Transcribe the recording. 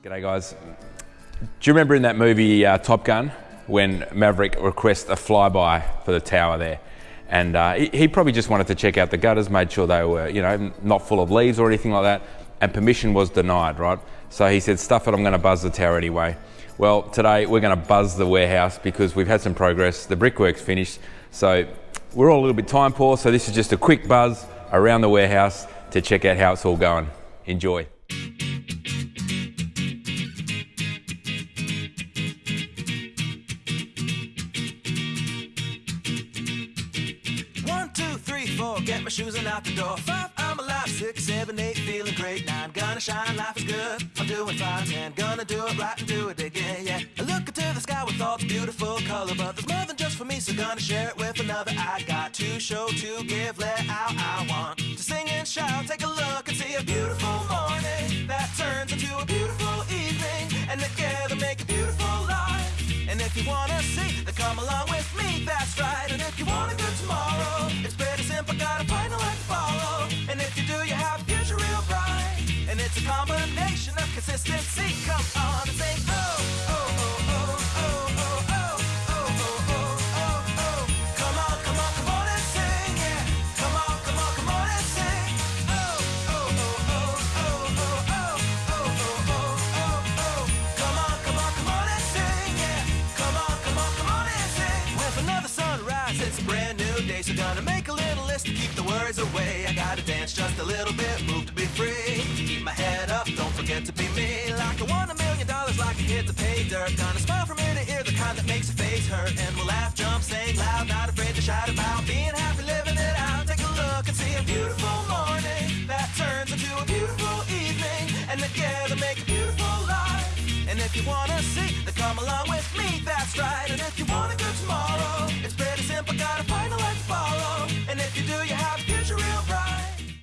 G'day guys. Do you remember in that movie uh, Top Gun when Maverick requests a flyby for the tower there? And uh, he, he, probably just wanted to check out the gutters, made sure they were, you know, not full of leaves or anything like that. And permission was denied, right? So he said, stuff it, I'm going to buzz the tower anyway. Well, today we're going to buzz the warehouse because we've had some progress. The brickwork's finished. So we're all a little bit time poor. So this is just a quick buzz around the warehouse to check out how it's all going. Enjoy. Get my shoes and out the door. Five, I'm alive. Six, seven, eight, feeling great. Nine, gonna shine, life is good. I'm doing fine. Ten, gonna do it right and do it again, yeah. I look into the sky with all the beautiful color, but there's more than just for me, so gonna share it with another. I got to show, to give, let out. I want to sing and shout. Take a look and see a beautiful morning that turns into a beautiful evening, and together make a beautiful life. And if you wanna see, then come along with me. That's right. Consistency. Come on the same. Oh, oh, oh, oh, oh. Oh, oh, oh, oh, oh. Come on, come on, come on and sing. Yeah. Come on, come on, come on and sing. Oh, oh. Oh, oh, oh, oh, oh. Oh, oh, oh, oh, oh. So gonna make a little list to keep the worries away. I gotta dance just a little bit, move to be me. Like I won a million dollars, like I hit the pay dirt. Gonna smile from ear to ear, the kind that makes your face hurt. And we'll laugh, jump, sing loud, not afraid to shout about being happy, living it out. Take a look and see a beautiful morning that turns into a beautiful evening. And together make a beautiful life. And if you wanna see, then come along with me, that's right. And if you want a good tomorrow,